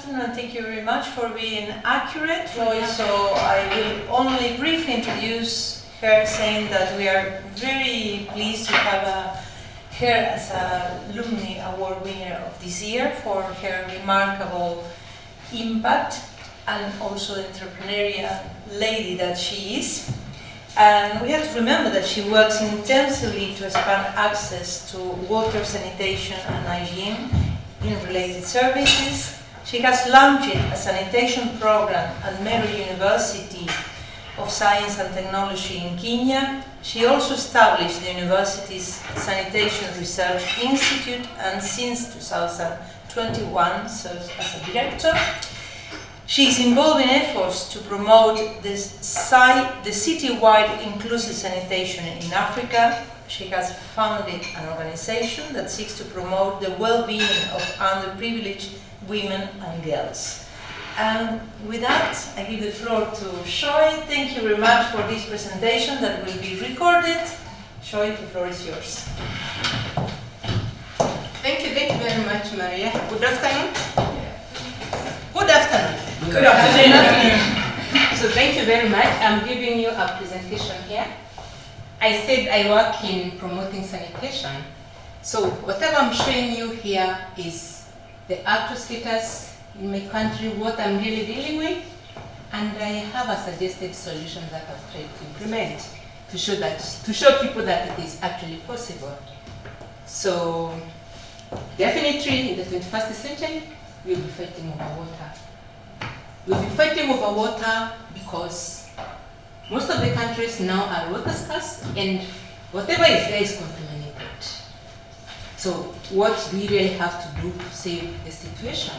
afternoon and thank you very much for being accurate, Roy. So I will only briefly introduce her saying that we are very pleased to have uh, her as a Alumni Award winner of this year for her remarkable impact and also entrepreneurial lady that she is. And we have to remember that she works intensively to expand access to water, sanitation and hygiene in related services. She has launched a sanitation program at Meru University of Science and Technology in Kenya. She also established the university's Sanitation Research Institute and since 2021 serves as a director. She is involved in efforts to promote the, the city-wide inclusive sanitation in Africa. She has founded an organization that seeks to promote the well-being of underprivileged women and girls. And with that, I give the floor to Shoy. Thank you very much for this presentation that will be recorded. Shoy, the floor is yours. Thank you, thank you very much, Maria. Good afternoon. Good afternoon. Good afternoon. so thank you very much. I'm giving you a presentation here. I said I work in promoting sanitation. So whatever I'm showing you here is the actual status in my country what I'm really dealing with, and I have a suggested solution that I've tried to implement to show that to show people that it is actually possible. So definitely in the 21st century, we'll be fighting over water. We'll be fighting over water because most of the countries now are water scarce and whatever is there is contaminated. So what we really have to do to save the situation?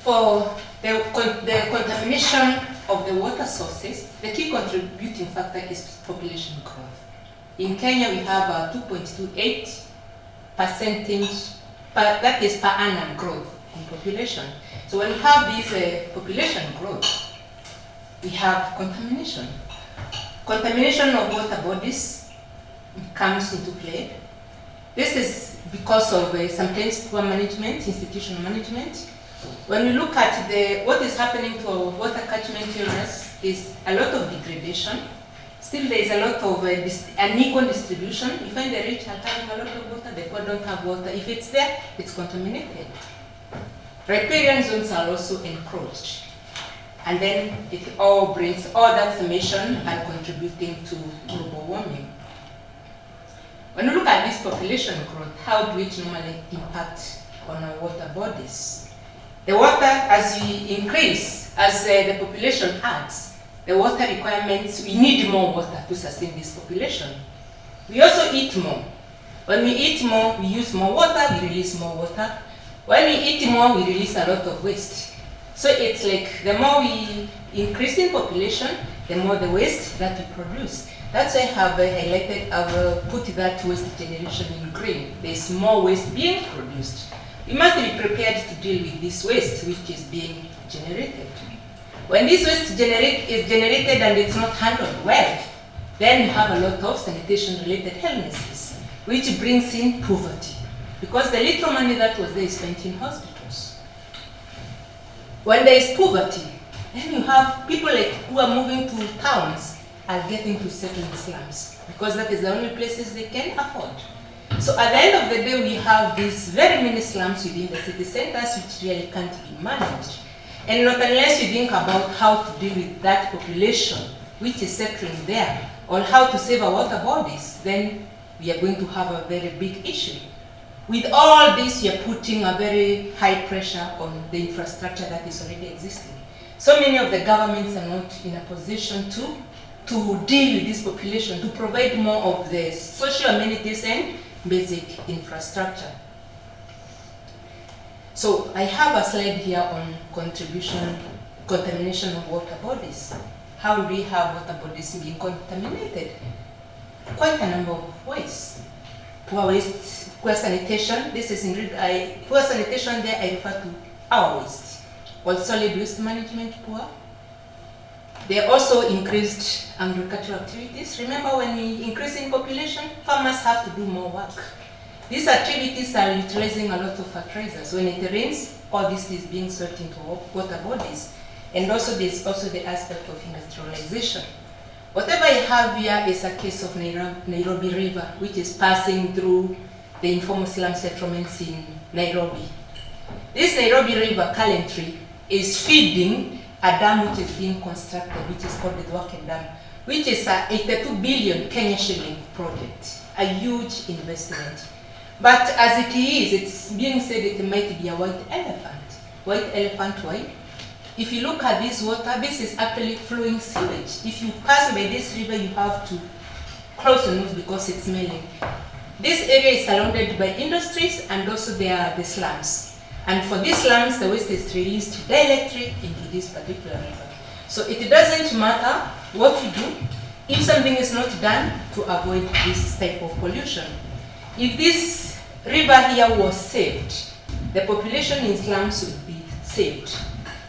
For the, the contamination of the water sources, the key contributing factor is population growth. In Kenya, we have a 2.28 percentage, per, that is per annum growth in population. So when we have this uh, population growth, we have contamination. Contamination of water bodies comes into play. This is because of uh, sometimes poor management, institutional management, when we look at the what is happening to our water catchment areas is a lot of degradation. Still there is a lot of uh, unequal distribution. You find the rich are having a lot of water, the poor don't have water. If it's there, it's contaminated. Riparian zones are also encroached. And then it all brings all that summation and contributing to global warming. When we look at this population growth, how do it normally impact on our water bodies? The water, as we increase, as uh, the population adds, the water requirements, we need more water to sustain this population. We also eat more. When we eat more, we use more water, we release more water. When we eat more, we release a lot of waste. So it's like the more we increase in population, the more the waste that we produce. That's why I have highlighted, I've uh, put that waste generation in green. There's more waste being produced. We must be prepared to deal with this waste which is being generated. When this waste generate, is generated and it's not handled well, then you have a lot of sanitation-related illnesses, which brings in poverty. Because the little money that was there is spent in hospitals. When there is poverty, then you have people like who are moving to towns are getting to settle in slums because that is the only places they can afford. So at the end of the day, we have these very many slums within the city centers which really can't be managed. And not unless you think about how to deal with that population which is settling there, or how to save our water bodies, then we are going to have a very big issue. With all this, are putting a very high pressure on the infrastructure that is already existing. So many of the governments are not in a position to, to deal with this population, to provide more of the social amenities and basic infrastructure. So I have a slide here on contribution, contamination of water bodies. How do we have water bodies being contaminated? Quite a number of ways. Poor waste, poor sanitation, this is in I, poor sanitation there I refer to our waste. Well, solid waste management poor, they also increased agricultural activities. Remember when we increase in population, farmers have to do more work. These activities are utilizing a lot of fertilizers. When it rains, all this is being swept into water bodies. And also there's also the aspect of industrialization. Whatever I have here is a case of Nairobi River, which is passing through the informal slum settlements in Nairobi. This Nairobi River currently is feeding a dam which is being constructed, which is called the Thwake Dam, which is a 82 billion Kenya shilling project, a huge investment. But as it is, it's being said it might be a white elephant. White elephant, why? If you look at this water, this is actually flowing sewage. If you pass by this river, you have to close your nose because it's smelling. This area is surrounded by industries and also there are the slums. And for these slums, the waste is released directly into this particular river. So it doesn't matter what you do if something is not done to avoid this type of pollution. If this river here was saved, the population in slums would be saved.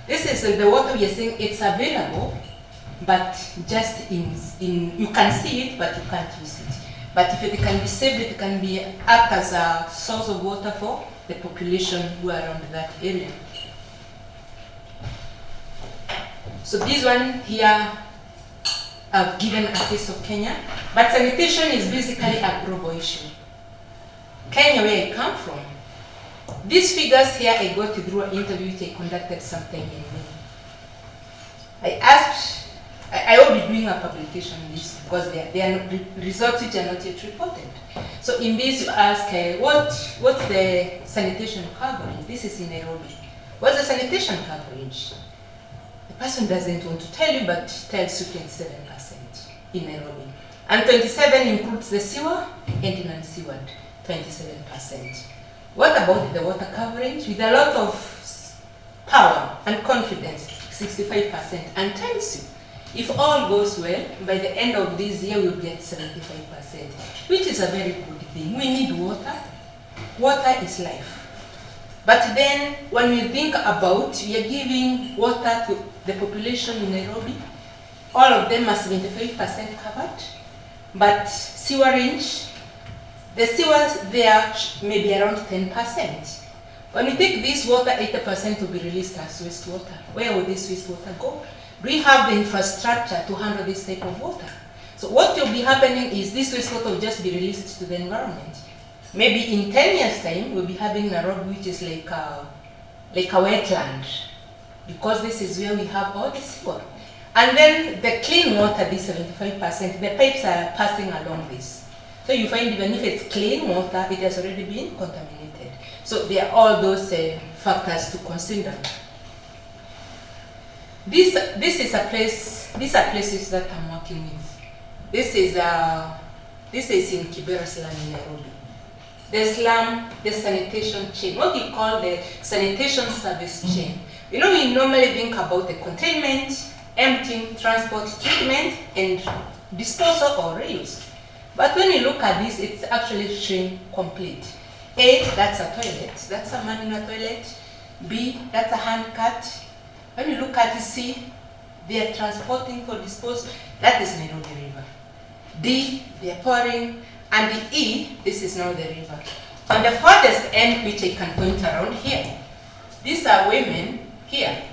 This is the water we are saying it's available, but just in, in you can see it, but you can't use it. But if it can be saved, it can be act as a source of water for the population who are around that area. So this one here, I've given a case of Kenya, but sanitation is basically a global issue. Kenya, where I come from, these figures here I got through an interview I conducted sometime in May. I asked, I, I will be doing a publication on this because they are results which are not yet reported. So in this you ask, uh, what, what's the sanitation coverage? This is in Nairobi. What's the sanitation coverage? The person doesn't want to tell you, but tells you 27% in Nairobi. And 27 includes the sewer and non-sewered, 27%. What about the water coverage? With a lot of power and confidence, 65%, and tells you, if all goes well, by the end of this year we'll be at 75%, which is a very good thing. We need water. Water is life. But then, when we think about, we are giving water to the population in Nairobi, all of them are 75% covered, but sewerage the sewers there may be around 10%. When we take this water, 80% will be released as wastewater. Where will this wastewater go? We have the infrastructure to handle this type of water? So what will be happening is this wastewater will just be released to the environment. Maybe in 10 years' time, we'll be having a Nairobi, which is like a, like a wetland, because this is where we have all the sewer. And then the clean water, this 75%, the pipes are passing along this. So you find even if it's clean water, it has already been contaminated. So there are all those uh, factors to consider. This, this is a place, these are places that I'm working with. This is, uh, this is in Kibera slum in Nairobi. The slum, the sanitation chain, what we call the sanitation service chain. You know, we normally think about the containment, emptying, transport, treatment, and disposal or reuse. But when you look at this, it's actually chain complete. A, that's a toilet. That's a man in a toilet. B, that's a hand cut. When you look at C, they are transporting for disposal. That is Nairobi River. D, they are pouring. And the E, this is now the river. On the farthest end, which I can point around here, these are women here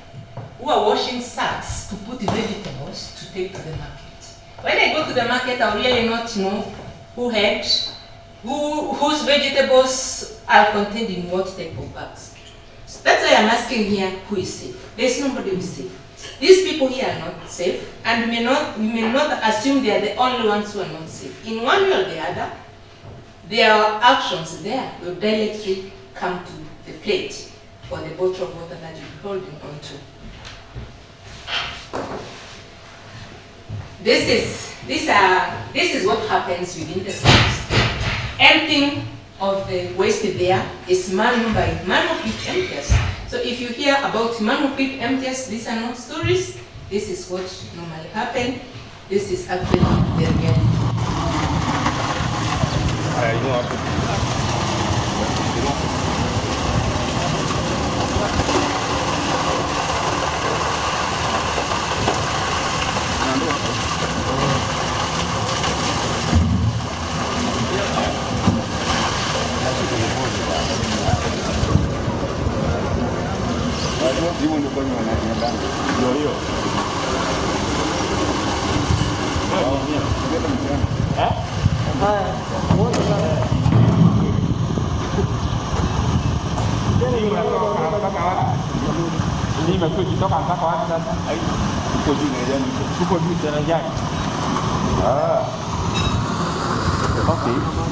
who are washing sacks to put vegetables to take to the market. When I go to the market, I really not know who had, who, whose vegetables are contained in what type of bags. That's why I'm asking here who is safe. There's nobody who is safe. These people here are not safe, and we may not, we may not assume they are the only ones who are not safe. In one way or the other, their actions there will directly come to the plate or the bottle of water that you're holding onto. This is, these are, this is what happens within the cells. Emptying of the waste there is manual by manual pit emptiers. So if you hear about manual pit emptiers, these are not stories. This is what normally happen. This is actually the reality. hivyo ndio kwa wanaenda ndio hiyo. Mlima kule kitoka mpaka wapi sasa? Uko juu derejani, uko juu derejani. Ah, okay.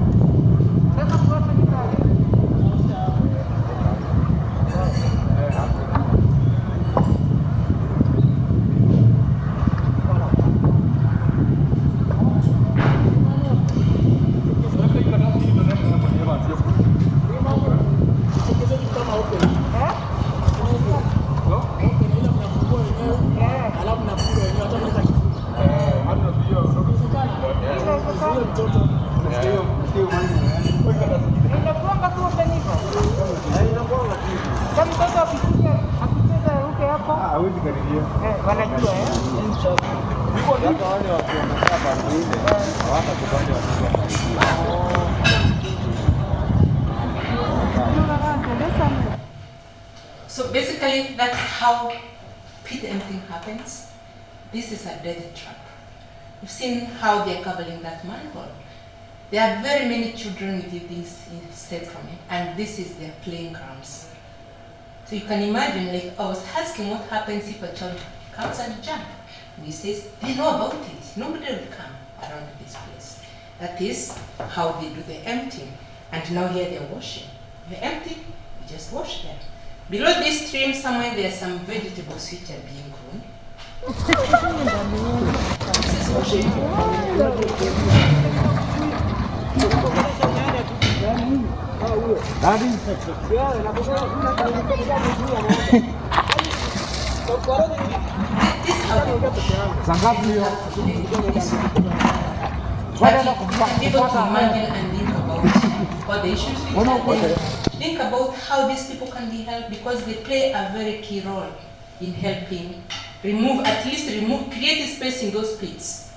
There are very many children with this instead from it, and this is their playing grounds. So you can imagine, like I was asking what happens if a child comes and jump. And he says, they know about it. Nobody will come around this place. That is how they do the emptying. And now here they're washing. You empty, you just wash them. Below this stream somewhere there are some vegetables which are being grown. To imagine and think about all the issues. Think about how these people can be helped because they play a very key role in helping remove, at least remove, create space in those pits.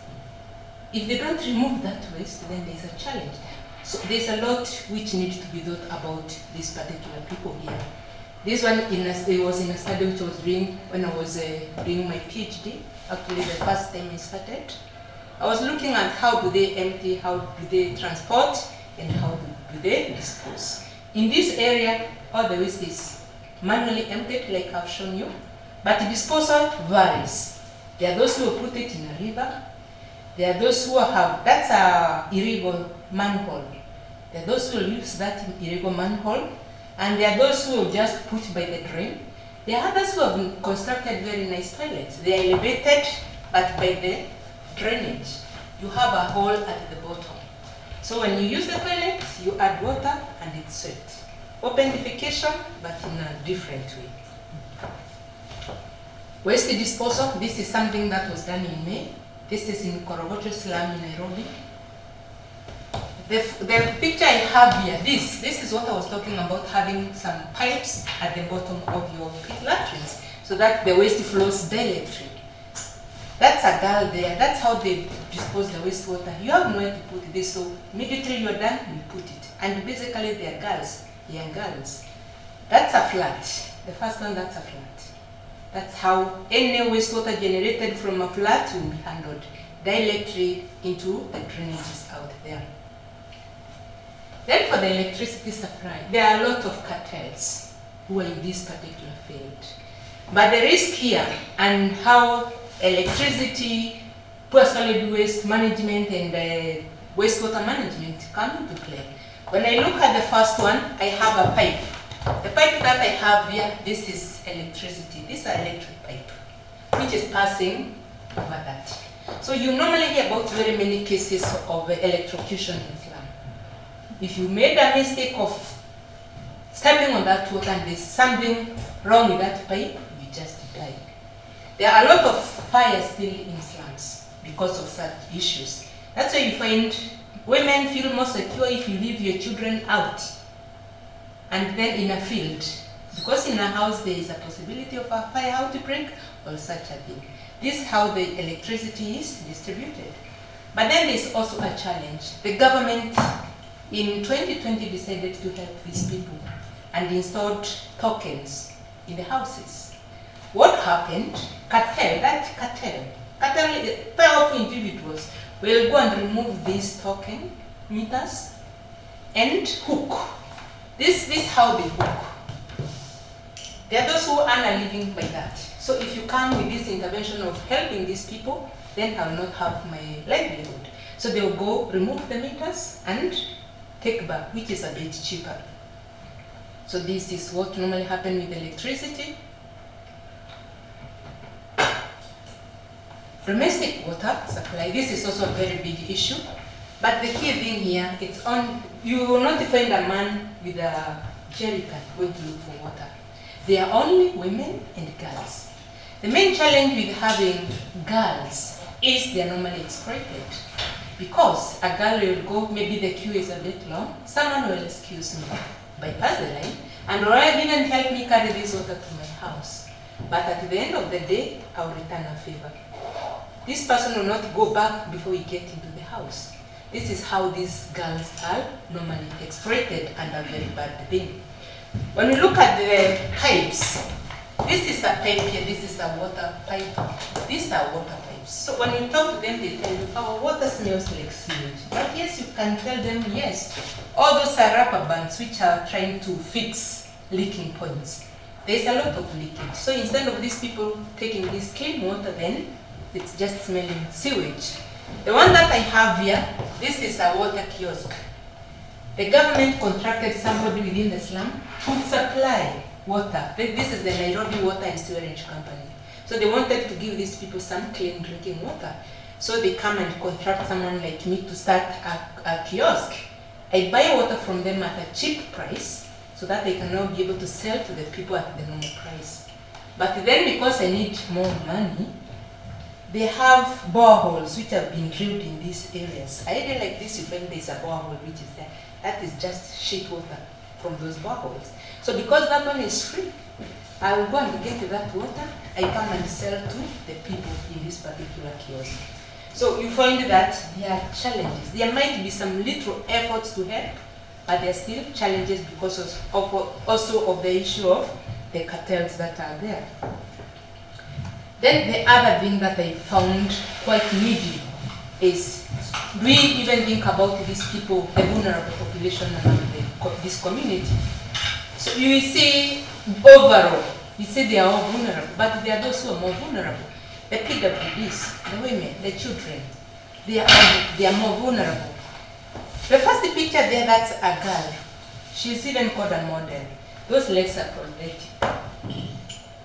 If they don't remove that waste, then there's a challenge. So there's a lot which needs to be thought about these particular people here. This one in a, it was in a study which I was doing when I was uh, doing my PhD. Actually, the first time I started, I was looking at how do they empty, how do they transport, and how do, do they dispose. In this area, all the waste is manually emptied, like I've shown you, but the disposal varies. There are those who put it in a river. There are those who have that's a illegal manhole. There are those who use that illegal manhole, and there are those who just put by the drain. There are others who have constructed very nice toilets. They are elevated, but by the drainage, you have a hole at the bottom. So when you use the toilet, you add water and it's swept. Open defecation, but in a different way. Waste disposal, this is something that was done in May. This is in Korogocho slum in Nairobi. The, the picture I have here, this, this is what I was talking about, having some pipes at the bottom of your latrines so that the waste flows directly. That's a girl there. That's how they dispose the wastewater. You have nowhere to put this, so immediately you're done, you put it. And basically, they're girls, young girls. That's a flat. The first one, that's a flat. That's how any wastewater generated from a flat will be handled directly into the drainages out there. Then for the electricity supply, there are a lot of cartels who are in this particular field. But the risk here and how electricity, poor solid waste management and uh, wastewater management come into play. When I look at the first one, I have a pipe. The pipe that I have here, this is electricity. This is an electric pipe, which is passing over that. So you normally hear about very many cases of electrocution in slum. If you made a mistake of stepping on that water and there's something wrong with that pipe, you just die. There are a lot of fires still in slums because of such issues. That's why you find women feel more secure if you leave your children out and then in a field Because in a house there is a possibility of a fire outbreak or such a thing. This is how the electricity is distributed. But then there's also a challenge. The government in 2020 decided to help these people and installed tokens in the houses. What happened? Cartel, that cartel, cartel, powerful individuals will go and remove these token meters and hook. This, this how they hook. There are those who earn a living by that. So if you come with this intervention of helping these people, then I will not have my livelihood. So they will go remove the meters and take back, which is a bit cheaper. So this is what normally happens with electricity. Domestic water supply, this is also a very big issue. But the key thing here, it's on, you will not find a man with a jerry can going to look for water. They are only women and girls. The main challenge with having girls is they are normally exploited. Because a girl will go, maybe the queue is a bit long, someone will excuse me, bypass the line, and or even help me carry this water to my house. But at the end of the day, I will return a favor. This person will not go back before we get into the house. This is how these girls are normally exploited and a very bad thing. When we look at the pipes, this is a pipe here, this is a water pipe. These are water pipes. So when you talk to them, they tell you, our water smells like sewage. But yes, you can tell them, yes. All those are rubber bands which are trying to fix leaking points. There's a lot of leakage. So instead of these people taking this clean water then, it's just smelling sewage. The one that I have here, this is a water kiosk. The government contracted somebody within the slum to supply water. This is the Nairobi Water and Sewerage Company. So they wanted to give these people some clean drinking water. So they come and contract someone like me to start a, a kiosk. I buy water from them at a cheap price so that they can now be able to sell to the people at the normal price. But then because I need more money, they have boreholes which have been drilled in these areas. I really like this, find there's a borehole which is there. That is just shit water from those boreholes. So because that one is free, I will go and get that water, I come and sell to the people in this particular kiosk. So you find that there are challenges. There might be some little efforts to help, but there are still challenges because of also of the issue of the cartels that are there. Then the other thing that I found quite needy is do we even think about these people, the vulnerable population among the, this community? So you see overall, you say they are all vulnerable, but there are those who are more vulnerable. The PWDs, the women, the children, they are, they are more vulnerable. The first picture there, that's a girl. She's even called a model. Those legs are prosthetic.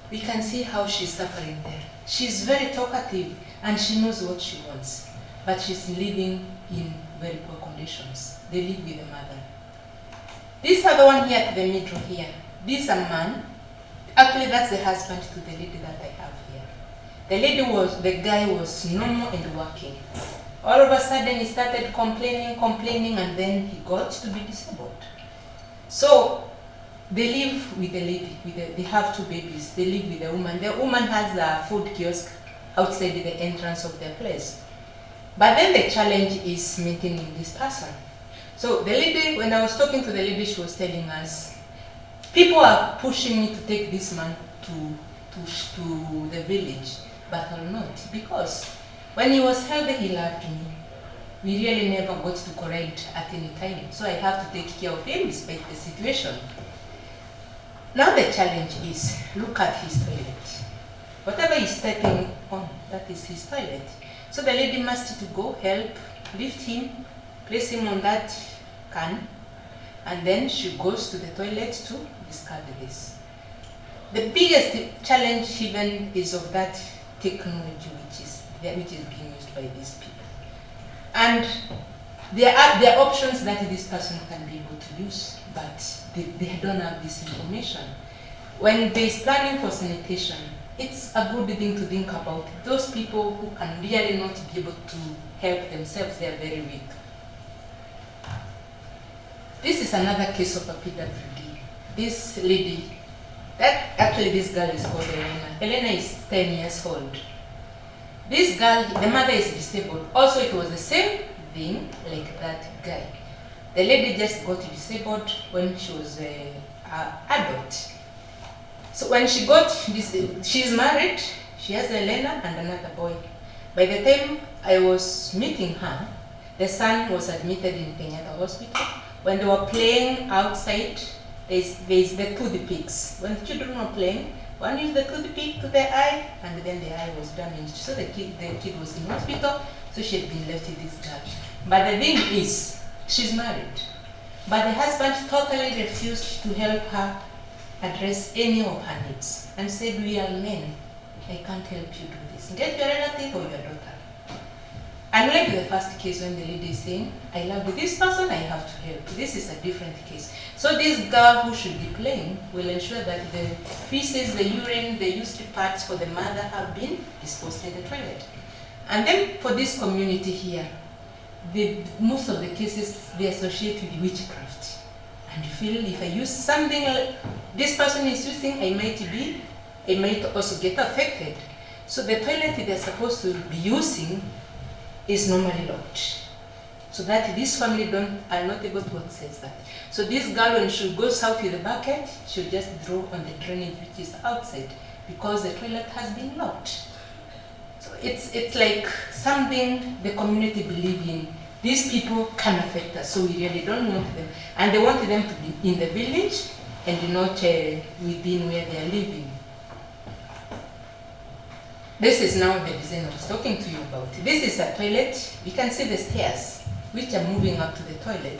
We can see how she's suffering there. She's very talkative and she knows what she wants, but she's living in very poor conditions. They live with the mother. This other one here at the middle here, this a man. Actually, that's the husband to the lady that I have here. The lady was, the guy was normal and working. All of a sudden, he started complaining, complaining, and then he got to be disabled. So they live with the lady. With the, they have two babies. They live with the woman. The woman has a food kiosk outside the entrance of their place. But then the challenge is maintaining this person. So the lady, when I was talking to the lady, she was telling us, people are pushing me to take this man to, to, to the village, but I'm not. Because when he was healthy, he loved me. We really never got to correct at any time. So I have to take care of him despite the situation. Now the challenge is, look at his toilet. Whatever he's stepping on, that is his toilet. So the lady must to go help, lift him, place him on that can, and then she goes to the toilet to discard this. The biggest challenge even is of that technology which is which is being used by these people. And there are there are options that this person can be able to use, but they, they don't have this information. When there is planning for sanitation, it's a good thing to think about. Those people who can really not be able to help themselves, they are very weak. This is another case of a PWD. This lady That actually this girl is called Elena. Elena is 10 years old. This girl, the mother is disabled. Also, it was the same thing like that guy. The lady just got disabled when she was a, a adult. So when she got this, she's married. She has Elena and another boy. By the time I was meeting her, the son was admitted in Kenyatta Hospital. When they were playing outside, there's, there's the tooth picks. When children were playing, one used the tooth pick to the eye, and then the eye was damaged. So the kid, the kid was in hospital, so she had been left with this girl. But the thing is, she's married. But the husband totally refused to help her address any of her needs and said, We are men. I can't help you do this. Get your relative or your daughter. Unlike the first case when the lady is saying, I love this person, I have to help. This is a different case. So this girl who should be playing will ensure that the feces, the urine, the used parts for the mother have been disposed in the toilet. And then for this community here, the, most of the cases they associate with witchcraft. And feel if I use something uh, this person is using, I might be, I might also get affected. So the toilet they're supposed to be using is normally locked. So that this family don't are not able to access that. So this girl when she goes out with the bucket, she'll just draw on the drainage which is outside because the toilet has been locked. So it's it's like something the community believe in. These people can affect us, so we really don't want them. And they want them to be in the village and not uh, within where they are living. This is now the design I was talking to you about. This is a toilet. You can see the stairs which are moving up to the toilet.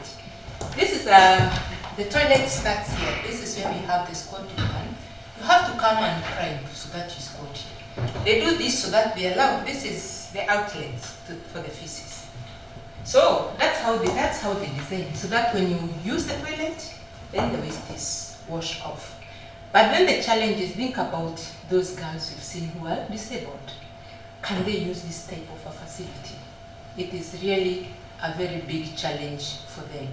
This is a, the toilet starts here. This is where we have the squatting one. You have to come and climb so that you squat. They do this so that they allow, this is the outlet to, for the feces. So that's how they, that's how they design so that when you use the toilet, then the waste is washed off. But then the challenge is think about those girls you've seen who are disabled. Can they use this type of a facility? It is really a very big challenge for them.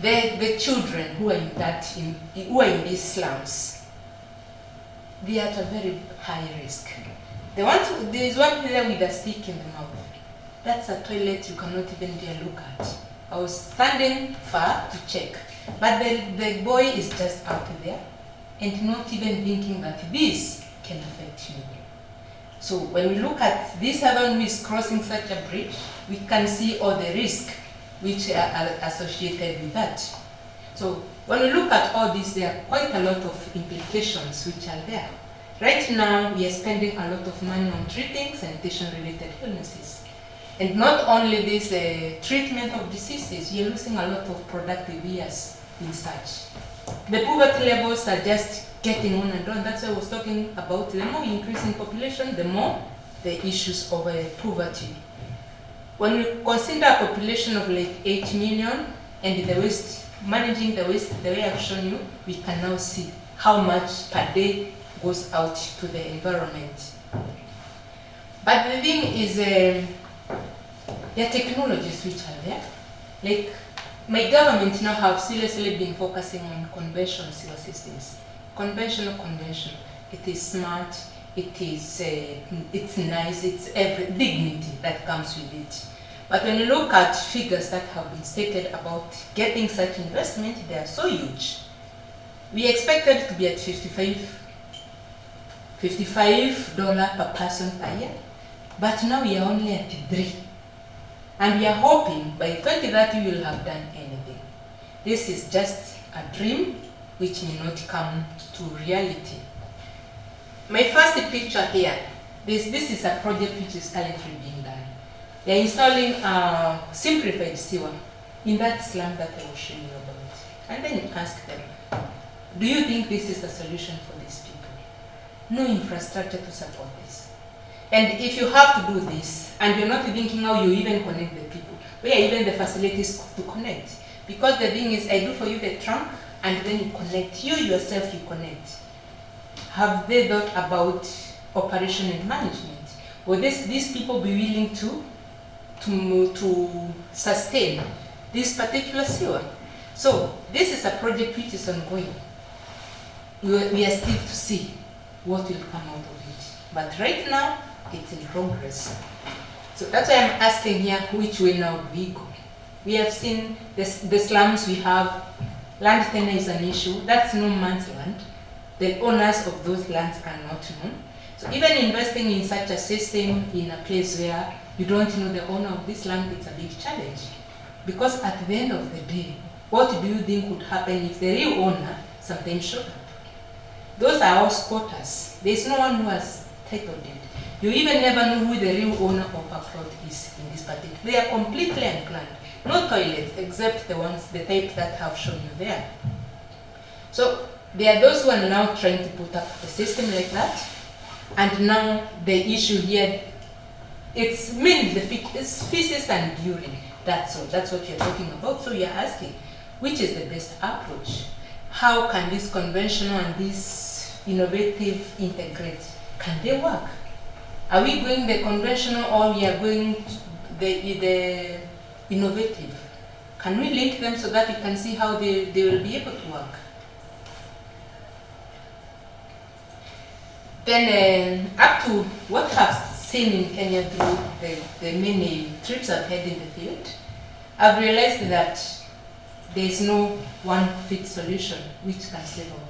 The, the children who are in that in, who are in these slums, they are at a very high risk. The one there is one here with a stick in the mouth. That's a toilet you cannot even dare look at. I was standing far to check, but the, the boy is just out there and not even thinking that this can affect you. So when we look at this one who is crossing such a bridge, we can see all the risk which are, are associated with that. So when we look at all this, there are quite a lot of implications which are there. Right now, we are spending a lot of money on treating sanitation-related illnesses. And not only this uh, treatment of diseases, are losing a lot of productive years in such. The poverty levels are just getting on and on. That's why I was talking about the more we increase in population, the more the issues of uh, poverty. When we consider a population of like 8 million and the waste, managing the waste the way I've shown you, we can now see how much per day goes out to the environment. But the thing is, um, there are technologies which are there. Like my government now have seriously been focusing on conventional sewer systems. Conventional, conventional. It is smart. It is. Uh, it's nice. It's every dignity that comes with it. But when you look at figures that have been stated about getting such investment, they are so huge. We expected to be at 55 $55 per person per year, but now we are only at 3 and we are hoping by 2030 we will have done anything. This is just a dream which may not come to reality. My first picture here, this, this is a project which is currently being done. They are installing a simplified sewer in that slum that I was showing you about. And then you ask them, do you think this is the solution for these people? No infrastructure to support this. And if you have to do this, and you're not thinking how you even connect the people, where even the facilities to connect? Because the thing is, I do for you the trunk, and then you connect. You yourself, you connect. Have they thought about operation and management? Will this, these people be willing to, to, to sustain this particular sewer? So this is a project which is ongoing. We are, we are still to see what will come out of it. But right now, it's in progress. So that's why I'm asking here, which way now we go? We have seen the, the slums we have, land tenure is an issue, that's no man's land. The owners of those lands are not known. So even investing in such a system in a place where you don't know the owner of this land, it's a big challenge. Because at the end of the day, what do you think would happen if the real owner sometimes showed up? Those are all squatters. There's no one who has titled it. You even never know who the real owner of a plot is in this particular. They are completely unplanned. No toilets except the ones, the type that have shown you there. So there are those who are now trying to put up a system like that. And now the issue here, it's mainly the feces and urine. That's all. That's what you're talking about. So you're asking, which is the best approach? How can this conventional and this innovative integrate? Can they work? Are we going the conventional or we are going the, the innovative? Can we link them so that we can see how they, they will be able to work? Then uh, up to what I've seen in Kenya through the, the many trips I've had in the field, I've realized that there is no one fit solution which can save country.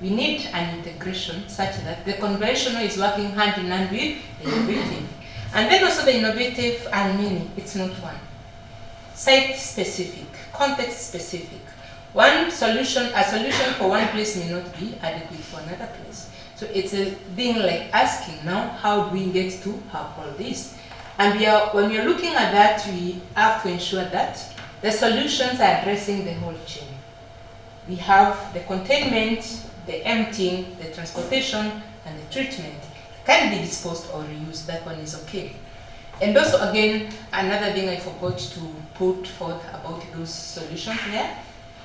We need an integration such that the conventional is working hand in hand with the innovative. And then also the innovative and many, it's not one. Site specific, context specific. One solution, a solution for one place may not be adequate for another place. So it's a thing like asking now, how do we get to have all this? And we are, when we are looking at that, we have to ensure that the solutions are addressing the whole chain. We have the containment, the emptying, the transportation, and the treatment. Can be disposed or reused, that one is okay. And also again, another thing I forgot to put forth about those solutions there,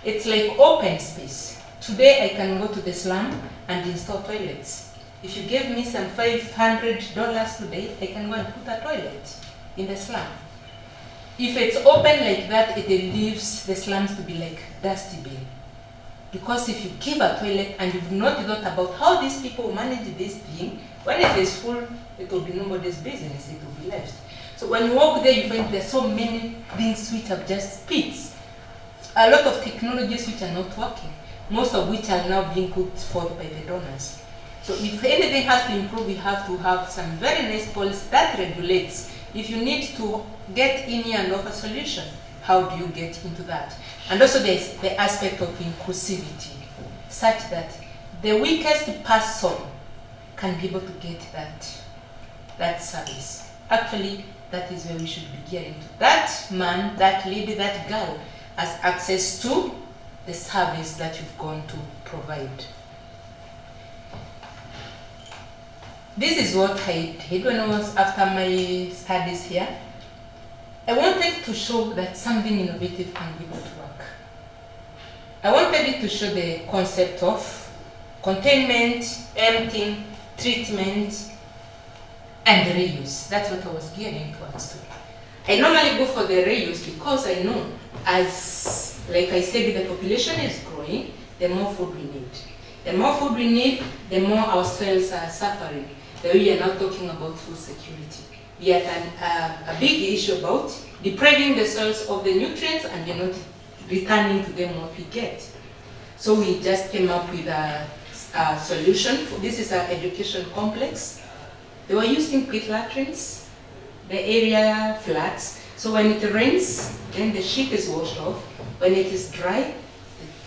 it's like open space. Today I can go to the slum and install toilets. If you give me some $500 today, I can go and put a toilet in the slum. If it's open like that, it leaves the slums to be like dusty bin. Because if you give a toilet and you've not thought about how these people manage this thing, when it is full, it will be nobody's business, it will be left. So when you walk there, you find there's so many things which are just pits. A lot of technologies which are not working, most of which are now being put forth by the donors. So if anything has to improve, we have to have some very nice policy that regulates. If you need to get in here and offer solution, how do you get into that? And also there's the aspect of inclusivity, such that the weakest person can be able to get that, that service. Actually, that is where we should be getting to. That man, that lady, that girl has access to the service that you've gone to provide. This is what I did when I was after my studies here. I wanted to show that something innovative can be to work. I wanted it to show the concept of containment, emptying, treatment, and reuse. That's what I was gearing towards. To. I normally go for the reuse because I know as, like I said, the population is growing, the more food we need. The more food we need, the more our soils are suffering. We are not talking about food security. We have an, uh, a big issue about depriving the soils of the nutrients and we're not returning to them what we get. So we just came up with a, a solution. This is an education complex. They were using pit latrines, the area flats. So when it rains, then the sheet is washed off. When it is dry,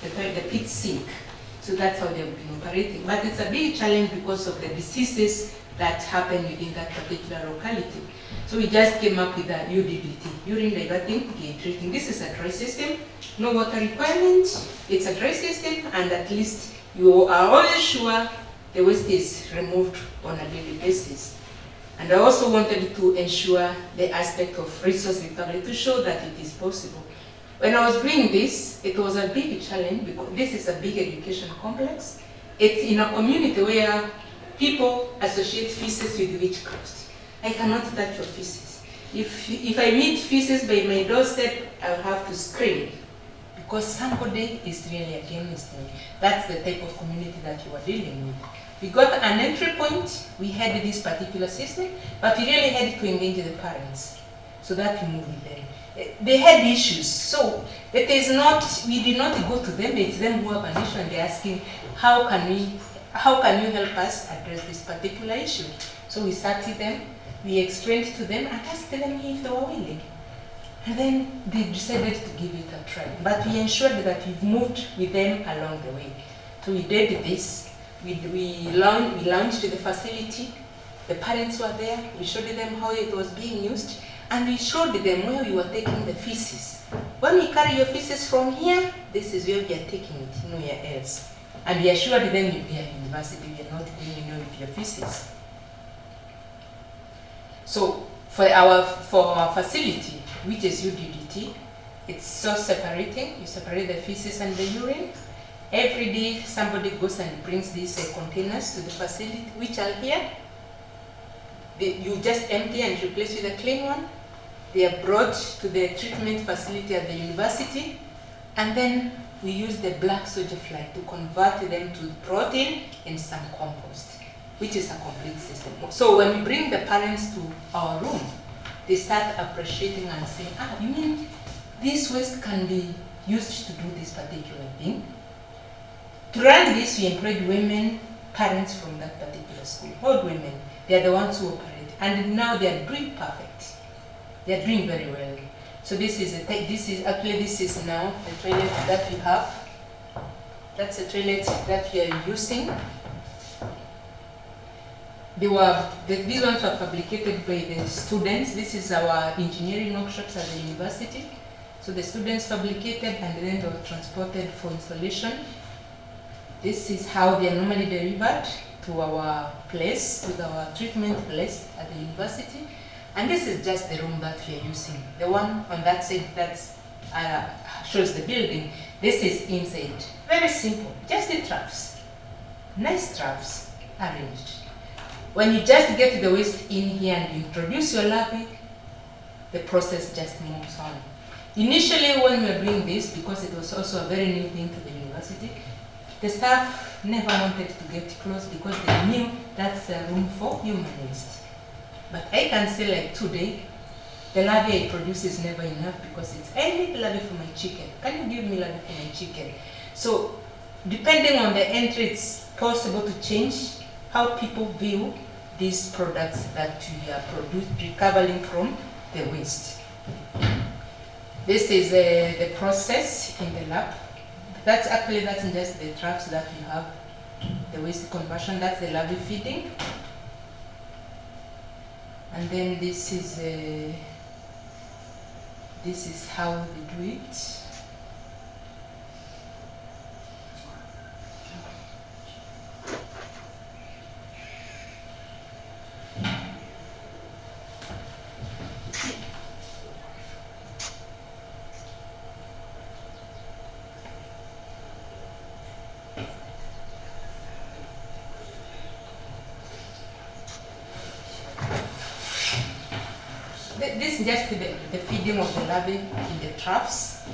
the, the, the pits sink. So that's how they've been operating. But it's a big challenge because of the diseases that happen within that particular locality. So we just came up with a UDDT, urine diverting gate treating. This is a dry system, no water requirement. It's a dry system, and at least you are always sure the waste is removed on a daily basis. And I also wanted to ensure the aspect of resource recovery to show that it is possible. When I was doing this, it was a big challenge because this is a big education complex. It's in a community where people associate feces with witchcraft. I cannot touch your feces. If, if I meet feces by my doorstep, I'll have to scream because somebody is really against me. That's the type of community that you are dealing with. We got an entry point, we had this particular system, but we really had to engage the parents so that we move with them. Eh, They had issues, so it is not, we did not go to them, it's them who have an issue and they're asking, how can we, how can you help us address this particular issue? So we sat with them, we explained to them and asked them if they were willing. And then they decided to give it a try. But we ensured that we've moved with them along the way. So we did this. We, we, launch, we launched the facility. The parents were there. We showed them how it was being used. And we showed them where we were taking the feces. When we carry your feces from here, this is where we are taking it, nowhere else. And we assured them if we are university, we are not going anywhere with your feces. So for our for our facility, which is UDDT, it's so separating. You separate the feces and the urine. Every day, somebody goes and brings these uh, containers to the facility, which are here. They, you just empty and replace with a clean one. They are brought to the treatment facility at the university, and then we use the black soldier fly to convert them to protein and some compost, which is a complete system. So when we bring the parents to our room, they start appreciating and saying, ah, you mean this waste can be used to do this particular thing? To run this, we employed women, parents from that particular school, old women. They are the ones who operate, and now they are doing perfect. They are doing very well. So this is a this is actually this is now the toilet that we have. That's a toilet that we are using. They were the, these ones were fabricated by the students. This is our engineering workshops at the university. So the students fabricated and then they were transported for installation. This is how they are normally delivered to our place, to our treatment place at the university. And this is just the room that we are using. The one on that side that uh, shows the building, this is inside. Very simple, just the traps. Nice traps arranged. When you just get the waste in here and introduce your larvae, the process just moves on. Initially, when we were doing this, because it was also a very new thing to the university, the staff never wanted to get close because they knew that's a room for human waste. But I can say like today, the larvae I produce is never enough because it's, I need larvae for my chicken. Can you give me larvae for my chicken? So depending on the entry, it's possible to change how people view these products that we are recovering from the waste. This is uh, the process in the lab. That's actually, that's just the traps that we have, the waste conversion, that's the larvae feeding. And then this is, uh, this is how we do it. Th- This is just the, the feeding of the larvae in the troughs.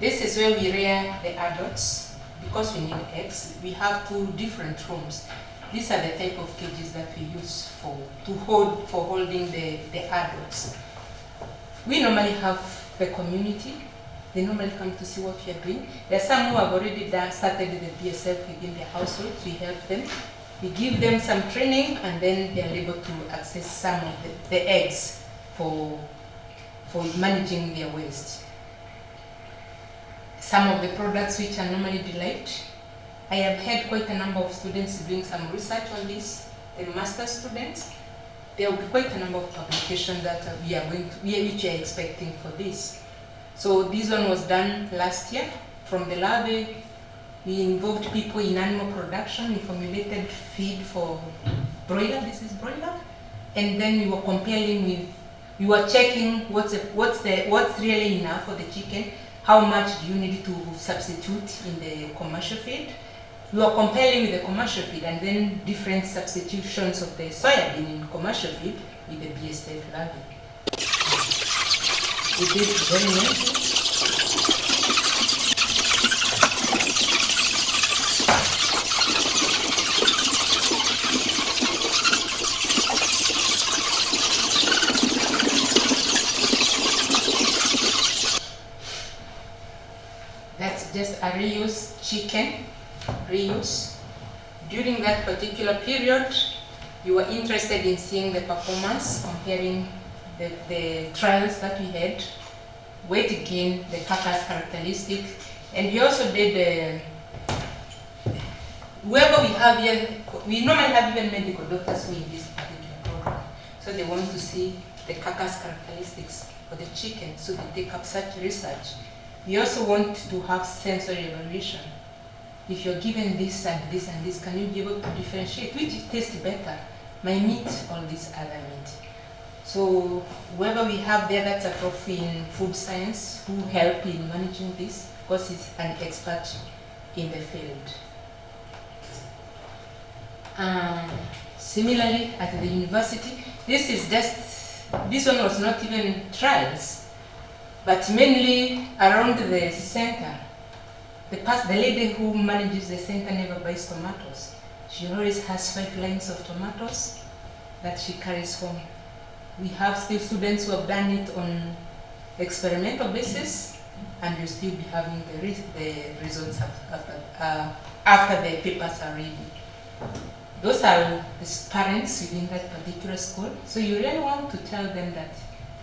This is where we rear the adults. Because we need eggs, we have two different rooms. These are the type of cages that we use for to hold for holding the, the adults. We normally have the community. They normally come to see what we are doing. There are some who have already done, started the BSF within their households. We help them. We give them some training and then they are able to access some of the, the eggs for, for managing their waste. Some of the products which are normally derived, I have had quite a number of students doing some research on this, the master students. There will be quite a number of publications that we are going to, which we are expecting for this. So this one was done last year from the larvae. We involved people in animal production. We formulated feed for broiler. This is broiler, and then we were comparing with. We are checking what's the, what's the what's really enough for the chicken. How much do you need to substitute in the commercial feed? You are comparing with the commercial feed and then different substitutions of the soybean in commercial feed with the BSF larvae. We did very nicely. A reuse chicken, reuse. During that particular period, you were interested in seeing the performance, comparing the, the trials that we had, weight gain, the carcass characteristic, and we also did uh, whoever we have here, we normally have even medical doctors who in this particular program. So they want to see the carcass characteristics for the chicken, so they take up such research. We also want to have sensory evaluation. If you're given this and this and this, can you be able to differentiate which tastes better, my meat or this other meat? So whoever we have there that's a prof in food science who help in managing this, because he's an expert in the field. Um, similarly, at the university, this is just, this one was not even trials, but mainly around the center. The, past, the lady who manages the center never buys tomatoes. She always has five lines of tomatoes that she carries home. We have still students who have done it on experimental basis, and you'll still be having the, re the results after, uh, after the papers are ready. Those are the parents within that particular school. So you really want to tell them that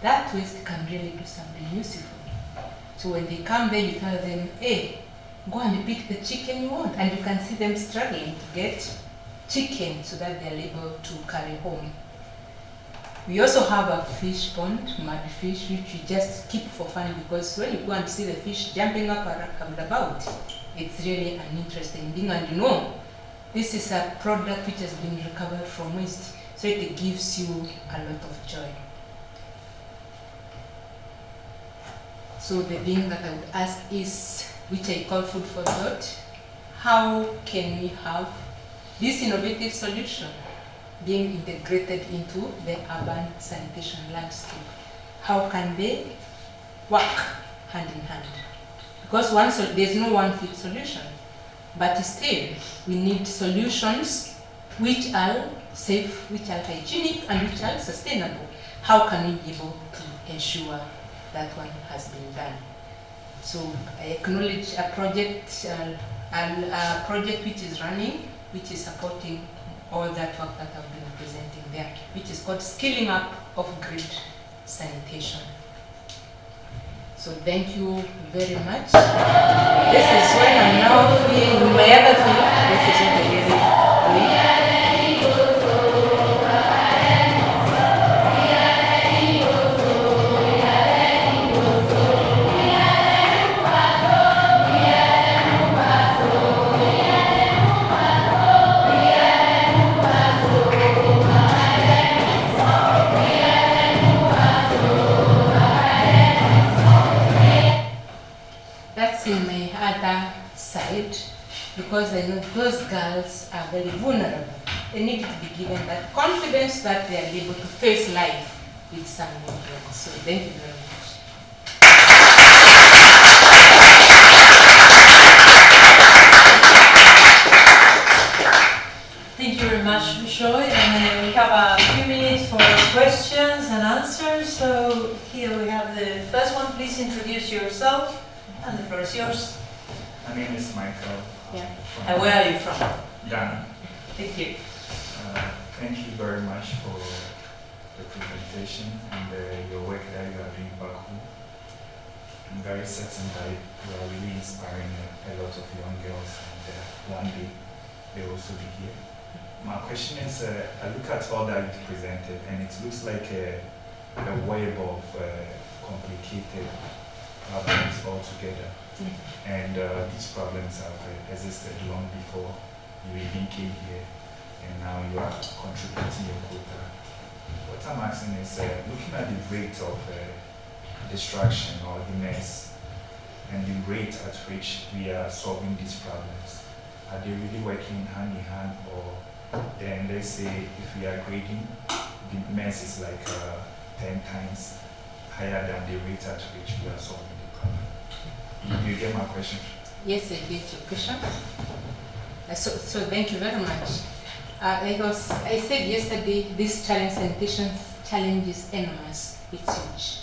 that waste can really do something useful. So when they come there, you tell them, hey, go and pick the chicken you want. And you can see them struggling to get chicken so that they're able to carry home. We also have a fish pond, mud fish, which we just keep for fun because when you go and see the fish jumping up and about, it's really an interesting thing. And you know, this is a product which has been recovered from waste, so it gives you a lot of joy. So the thing that I would ask is, which I call food for thought, how can we have this innovative solution being integrated into the urban sanitation landscape? How can they work hand in hand? Because one there's no one fit solution, but still we need solutions which are safe, which are hygienic, and which are sustainable. How can we be able to ensure that one has been done? So I acknowledge a project, uh, a project which is running, which is supporting all that work that I've been presenting there, which is called Scaling Up of Grid Sanitation. So thank you very much. This is when I'm now free in my other side because I know those girls are very vulnerable. They need to be given that confidence that they are able to face life with some influence. So thank you very much. Thank you very much, Bishoy. And uh, we have a few minutes for questions and answers. So here we have the first one. Please introduce yourself, and the floor is yours. My name is Michael. Yeah. And where are you from? Ghana. Thank you. Uh, thank you very much for the presentation and uh, your work that you are doing back home. I'm very certain that you are really inspiring a, a lot of young girls and uh, one day they will also be here. My question is, uh, I look at all that you've presented and it looks like a, a web of uh, complicated problems all together. And uh, these problems have uh, existed long before you even came here, and now you are contributing your quota. What I'm asking is, uh, looking at the rate of uh, distraction or the mess, and the rate at which we are solving these problems, are they really working hand in hand, or then let's say if we are grading, the mess is like uh, 10 times higher than the rate at which we are solving You- get my question? Yes, I get your question. Uh, So, so thank you very much. Uh, like I, said yesterday, this challenge sanitation challenge is enormous. It's huge.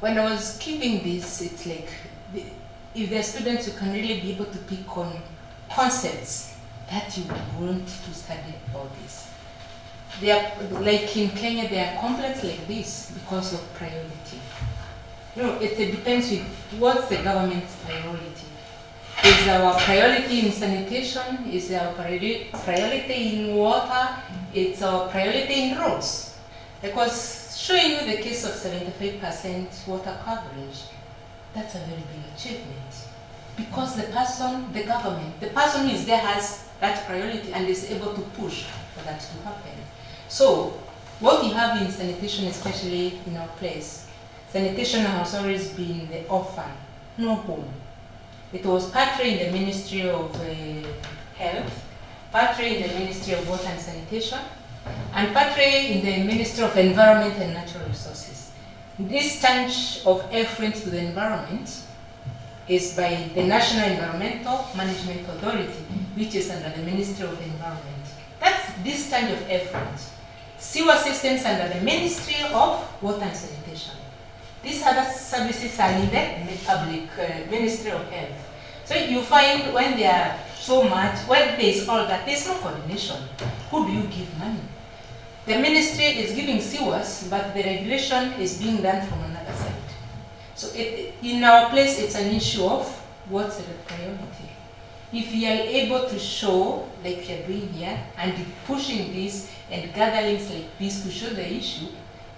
When I was keeping this, it's like the, if there are students, you can really be able to pick on concepts that you want to study about this. They are, like in Kenya, they are complex like this because of priority. No, it, depends with what's the government's priority. Is our priority in sanitation? Is our priori- priority in water? It's our priority in roads. Because showing you the case of 75% water coverage, that's a very big achievement. Because the person, the government, the person who is there has that priority and is able to push for that to happen. So, what we have in sanitation, especially in our place, sanitation has always been the orphan, no home. It was partly in the Ministry of uh, Health, partly in the Ministry of Water and Sanitation, and partly in the Ministry of Environment and Natural Resources. This change of effort to the environment is by the National Environmental Management Authority, which is under the Ministry of Environment. That's this kind of effort. Sewer systems under the Ministry of Water and Sanitation. These other services are in the public uh, Ministry of Health. So you find when there are so much, when there is all that, there's no coordination. Who do you give money? The ministry is giving sewers, but the regulation is being done from another side. So it, in our place, it's an issue of what's the priority. If you are able to show, like you're doing here, and pushing this and gatherings like this to show the issue,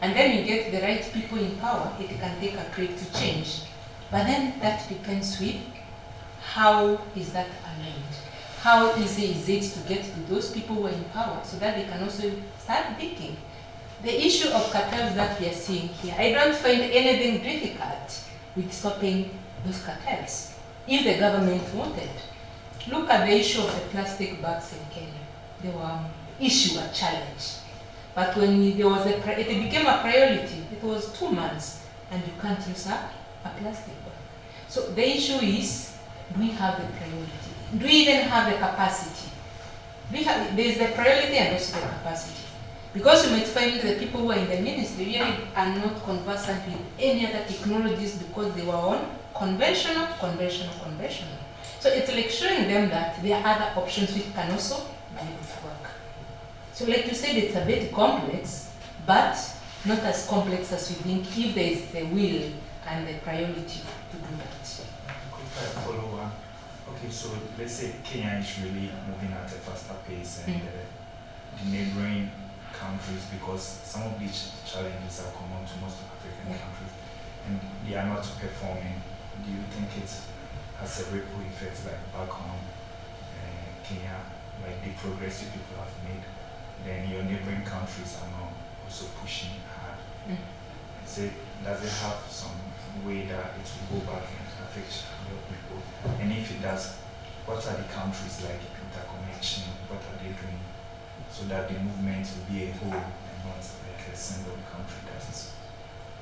and then you get the right people in power, it can take a creep to change. But then that depends with how is that aligned? How easy is it to get to those people who are in power so that they can also start thinking? The issue of cartels that we are seeing here, I don't find anything difficult with stopping those cartels if the government wanted. Look at the issue of the plastic bags in Kenya. They were um, issue, a challenge. But when there was a, it became a priority, it was two months, and you can't use a, a plastic bag. So the issue is, do we have the priority? Do we even have the capacity? We have, there is the priority and also the capacity. Because you might find the people who are in the ministry really are not conversant with any other technologies because they were on conventional, conventional, conventional. So it's like showing them that there are other options which can also be able to work. So like you said, it's a bit complex, but not as complex as you think if there is the will and the priority to do that. Follow up. Okay, so let's say Kenya is really moving at a faster pace and Mm. uh, the neighboring countries, because some of these challenges are common to most African Yeah. countries and they are not performing, do you think it has a ripple effect like back home, uh, Kenya, like the progress you people have made, then your neighboring countries are now also pushing hard? Mm. It, does it have some way that it will go back and affect your people? And if it does, what are the countries like interconnection? What are they doing so that the movement will be a whole and not like a single country that is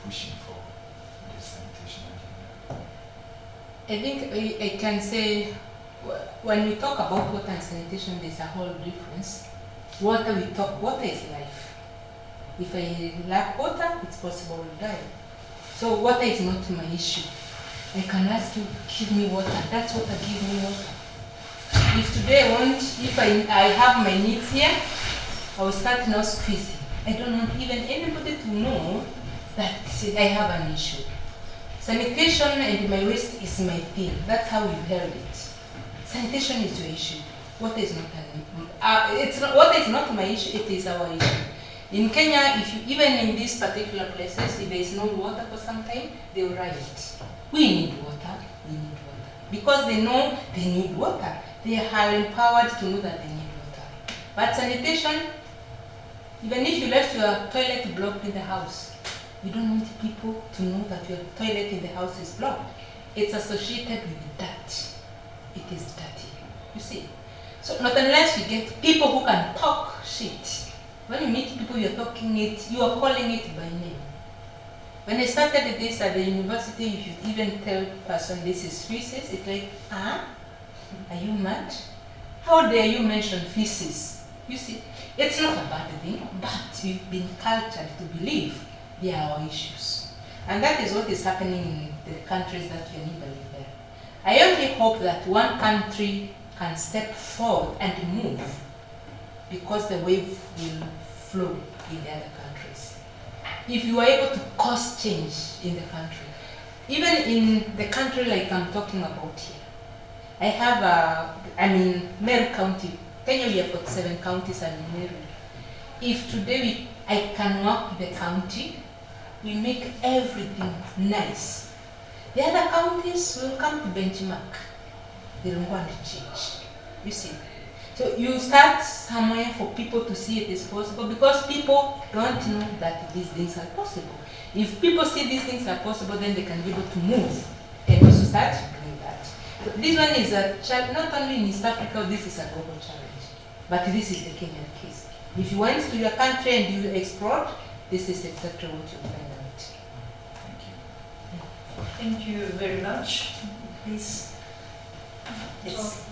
pushing for the sanitation agenda? I think I, I can say when we talk about water and sanitation, there's a whole difference. Water, we talk, water is life. If I lack water, it's possible to die. So water is not my issue. I can ask you, give me water. That's water, give me water. If today I want, if I, I have my needs here, I will start now squeezing. I don't want even anybody to know that I have an issue. Sanitation and my waste is my thing. That's how we held it. Sanitation is your issue. Water is not an, uh, it's not, water is not my issue, it is our issue. In Kenya, if you, even in these particular places, if there is no water for some time, they will riot. We need water, we need water. Because they know they need water. They are empowered to know that they need water. But sanitation, even if you left your toilet blocked in the house, you don't want people to know that your toilet in the house is blocked. It's associated with dirt. It is dirty. You see? So not unless we get people who can talk shit. When you meet people, you're talking it, you are calling it by name. When I started this at the university, if you even tell person this is feces, it's like, ah, are you mad? How dare you mention feces? You see, it's not a bad thing, but we've been cultured to believe they are our issues. And that is what is happening in the countries that we are neighboring there. I only hope that one country can step forward and move because the wave will flow in the other countries. If you are able to cause change in the country, even in the country like I'm talking about here, I have a, I mean, Meru County, Kenya we have got seven counties and Meru. If today we, I can work the county, we make everything nice. The other counties will come to benchmark. They don't want to change. You see. So you start somewhere for people to see it is possible because people don't know that these things are possible. If people see these things are possible, then they can be able to move and also start doing that. So this one is a challenge, not only in East Africa, this is a global challenge, but this is the Kenyan case. If you went to your country and you explored, this is exactly what you find out. Thank you. Thank you very much. Please. Yes.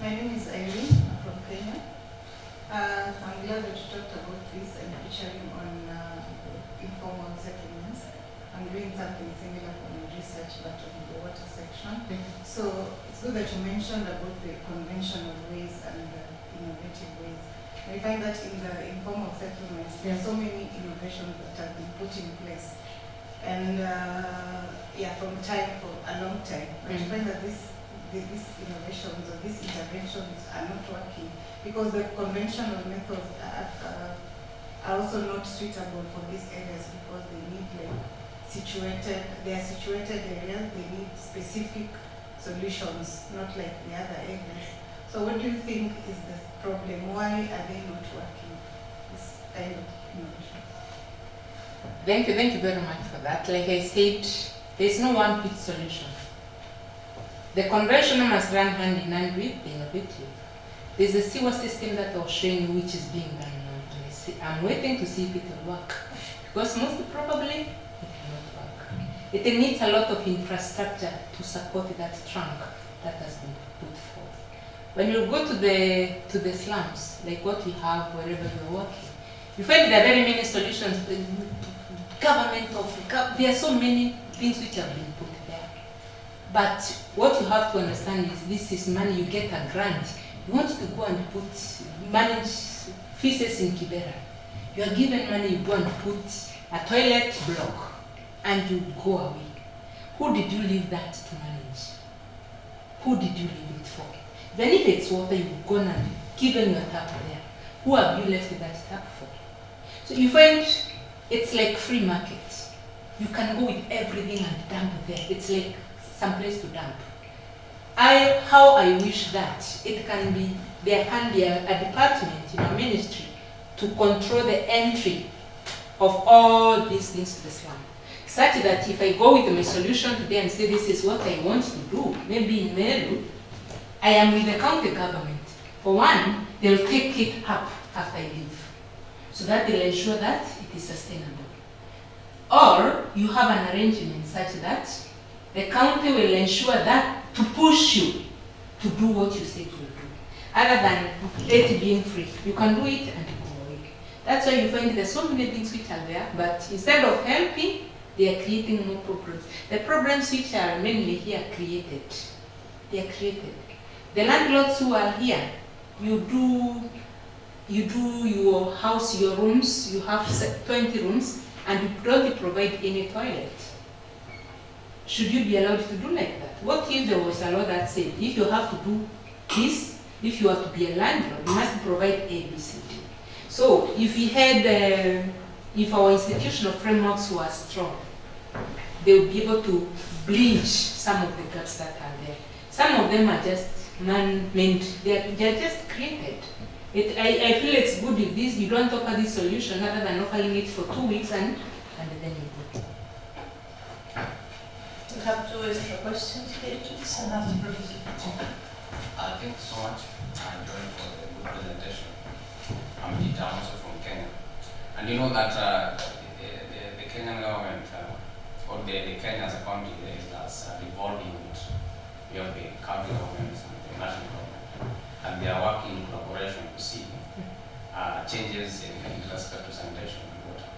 My name is Irene, I'm from Kenya. Uh, I'm glad that you talked about this and featuring on uh, informal settlements. I'm doing something similar for my research, but on the water section. So it's good that you mentioned about the conventional ways and the innovative ways. I find that in the informal settlements, there are so many innovations that have been put in place. And uh, yeah, from time, for a long time. But I Mm. find that this these innovations or these interventions are not working because the conventional methods are, uh, are also not suitable for these areas because they need like situated, they are situated areas, they need specific solutions, not like the other areas. So what do you think is the problem? Why are they not working? This kind of innovation. Thank you, thank you very much for that. Like I said, there's no one fit solution. The conventional must run hand in hand with the innovative. There's a sewer system that I was showing you which is being done now. I'm waiting to see if it will work. Because most probably it will not work. It needs a lot of infrastructure to support that trunk that has been put forth. When you go to the to the slums, like what we have wherever you're working, you find there are very many solutions. Government of there are so many things which have been put. But what you have to understand is this is money you get a grant. You want to go and put manage feces in Kibera. You are given money, you go and put a toilet block and you go away. Who did you leave that to manage? Who did you leave it for? Then if it's water, you've gone and given your tap there. Who have you left that tap for? So you find it's like free market. You can go with everything and dump there. It's like some place to dump. I how I wish that it can be there can be a, a department in a ministry to control the entry of all these things to the slum. Such that if I go with my solution today and say this is what I want to do, maybe in Meru, I am with the county government. For one, they'll take it up after I leave. So that they'll ensure that it is sustainable. Or you have an arrangement such that the county will ensure that to push you to do what you say will do. Other than it being free. You can do it and go away. That's why you find there's so many things which are there, but instead of helping, they are creating more problems. The problems which are mainly here created. They are created. The landlords who are here, you do you do your house, your rooms, you have 20 rooms, and you don't provide any toilet. Should you be allowed to do like that? What if there was a law that said, if you have to do this, if you have to be a landlord, you must provide A, B, C, D. So if we had, uh, if our institutional frameworks were strong, they would be able to bleach some of the gaps that are there. Some of them are just man-made, they're, they're just created. It, I, I feel it's good if this, you don't offer this solution other than offering it for two weeks and, and then you. We have two extra questions here, after Professor Putin. Uh, thank you so much, uh, Joy, for the good presentation. I'm Peter, also from Kenya. And you know that uh, the, the, the Kenyan government, uh, or the, the Kenya as a country, is as a revolving unit. We have the county governments and the national government. And they are working in collaboration to see uh, changes in, in respect to sanitation and water.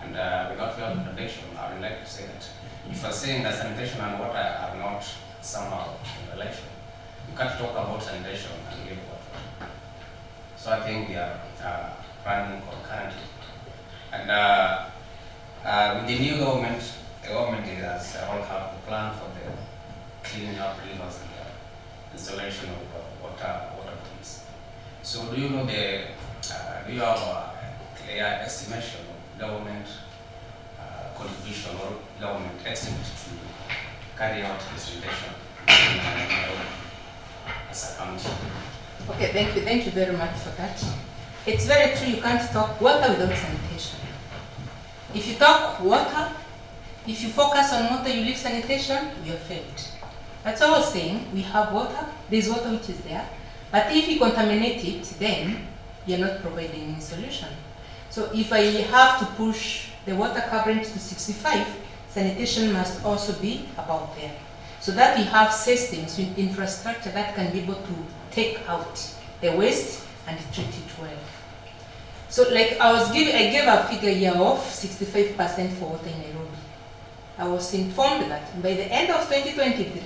And uh, without further contradiction, I would like to say that if you're saying that sanitation and water are not somehow in relation. You can't talk about sanitation and leave water. So I think we are uh, running concurrently. And uh, uh, with the new government, the government has uh, all have the plan for the cleaning up rivers and the installation of uh, water water pumps. So do you know the uh, do you have a clear estimation of government contribution or government estimate to carry out this Nairobi as a county? Okay, thank you, thank you very much for that. It's very true, you can't talk water without sanitation. If you talk water, if you focus on water, you leave sanitation, you have failed. That's all I was saying, we have water, there's water which is there, but if you contaminate it, then you're not providing any solution. So if I have to push the water coverage to 65, sanitation must also be about there. So that we have systems with infrastructure that can be able to take out the waste and treat it well. So like I was giving, I gave a figure here of 65% for water in Nairobi. I was informed that by the end of 2023,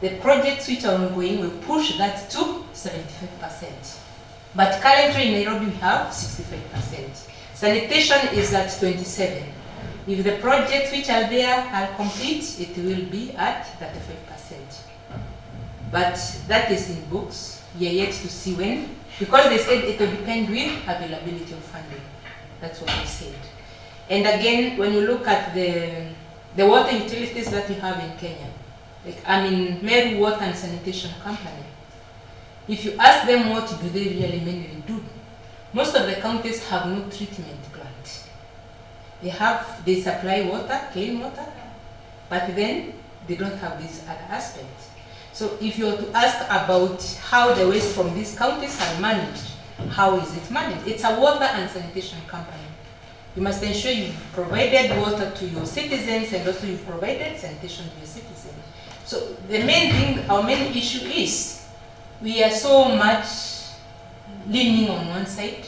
the projects which are ongoing will push that to 75%. But currently in Nairobi we have 65%. Sanitation is at 27. If the projects which are there are complete, it will be at 35%. But that is in books. We are yet to see when, because they said it will depend with availability of funding. That's what they said. And again, when you look at the, the water utilities that we have in Kenya, like I mean, Meru Water and Sanitation Company, if you ask them what do they really mainly do, most of the counties have no treatment plant. They have, they supply water, clean water, but then they don't have these other aspects. So if you were to ask about how the waste from these counties are managed, how is it managed? It's a water and sanitation company. You must ensure you've provided water to your citizens and also you've provided sanitation to your citizens. So the main thing, our main issue is we are so much leaning on one side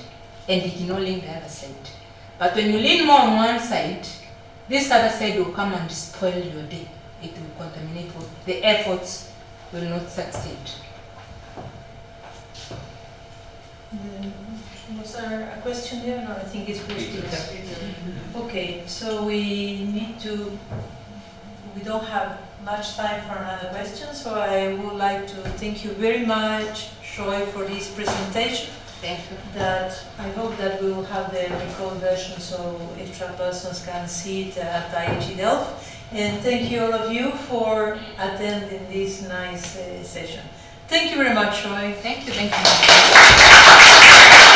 and ignoring the other side. But when you lean more on one side, this other side will come and spoil your day. It will contaminate what the efforts will not succeed. Um, Was there a question there? No, I think it's questions. Okay, so we need to, we don't have much time for another question, so I would like to thank you very much, Shoy, for this presentation. Thank you. That, I hope that we will have the record version so extra persons can see it at IHE Delft. And thank you all of you for attending this nice uh, session. Thank you very much, Shoy. Thank you, thank you.